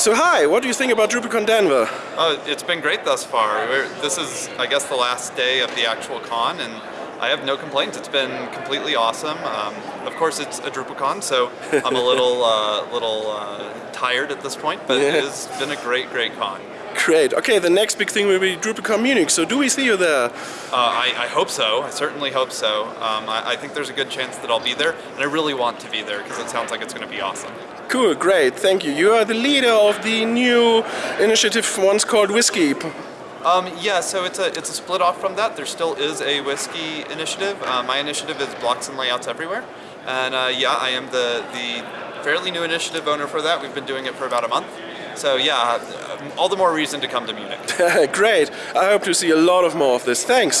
So hi, what do you think about DrupalCon Denver? Oh, it's been great thus far. We're, this is, I guess, the last day of the actual con, and I have no complaints. It's been completely awesome. Um, of course, it's a DrupalCon, so I'm a little, uh, little uh, tired at this point, but Yeah. it has been a great, great con. Great. Okay, the next big thing will be DrupalCon Munich. So do we see you there? Uh, I, I hope so. I certainly hope so. Um, I, I think there's a good chance that I'll be there, and I really want to be there because it sounds like it's going to be awesome. Cool, great, thank you. You are the leader of the new initiative once called WSCCI. Um, yeah, so it's a it's a split off from that. There still is a WSCCI initiative. Uh, my initiative is blocks and layouts everywhere, and uh, yeah, I am the the fairly new initiative owner for that. We've been doing it for about a month, so yeah, uh, all the more reason to come to Munich. great. I hope to see a lot of more of this. Thanks.